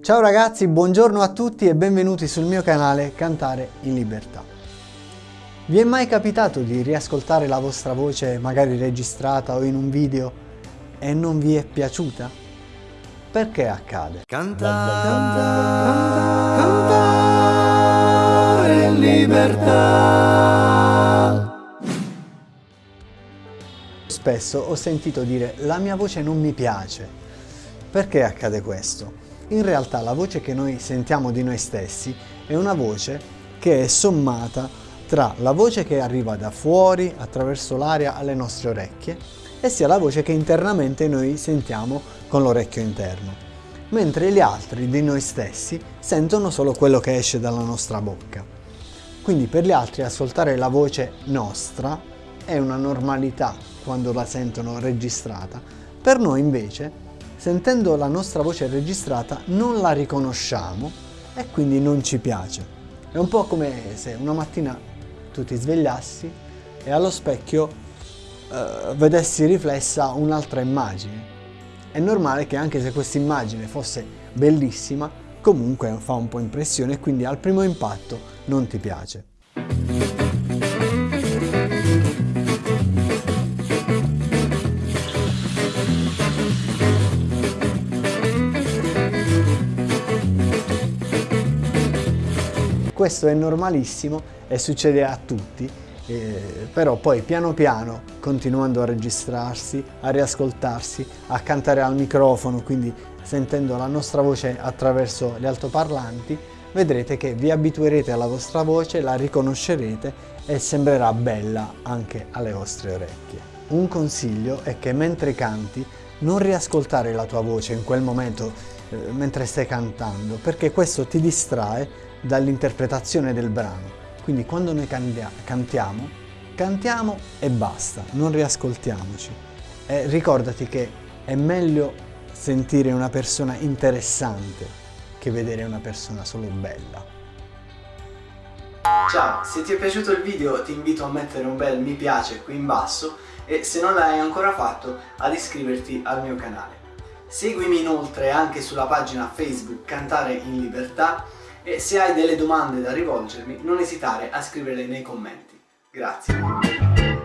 Ciao ragazzi, buongiorno a tutti e benvenuti sul mio canale Cantare in Libertà. Vi è mai capitato di riascoltare la vostra voce magari registrata o in un video e non vi è piaciuta? Perché accade? Cantare, cantare in libertà. Spesso ho sentito dire la mia voce non mi piace. Perché accade questo? In realtà la voce che noi sentiamo di noi stessi è una voce che è sommata tra la voce che arriva da fuori attraverso l'aria alle nostre orecchie e sia la voce che internamente noi sentiamo con l'orecchio interno, mentre gli altri di noi stessi sentono solo quello che esce dalla nostra bocca. Quindi per gli altri ascoltare la voce nostra è una normalità quando la sentono registrata, per noi invece sentendo la nostra voce registrata non la riconosciamo e quindi non ci piace. È un po' come se una mattina tu ti svegliassi e allo specchio eh, vedessi riflessa un'altra immagine. È normale che anche se questa immagine fosse bellissima, comunque fa un po' impressione e quindi al primo impatto non ti piace. Questo è normalissimo e succede a tutti, eh, però poi piano piano, continuando a registrarsi, a riascoltarsi, a cantare al microfono, quindi sentendo la nostra voce attraverso gli altoparlanti, vedrete che vi abituerete alla vostra voce, la riconoscerete e sembrerà bella anche alle vostre orecchie. Un consiglio è che mentre canti non riascoltare la tua voce in quel momento eh, mentre stai cantando perché questo ti distrae dall'interpretazione del brano. Quindi quando noi cantiamo, cantiamo e basta, non riascoltiamoci. E ricordati che è meglio sentire una persona interessante che vedere una persona solo bella. Ciao, se ti è piaciuto il video ti invito a mettere un bel mi piace qui in basso e se non l'hai ancora fatto ad iscriverti al mio canale. Seguimi inoltre anche sulla pagina Facebook Cantare in Libertà e se hai delle domande da rivolgermi non esitare a scriverle nei commenti. Grazie.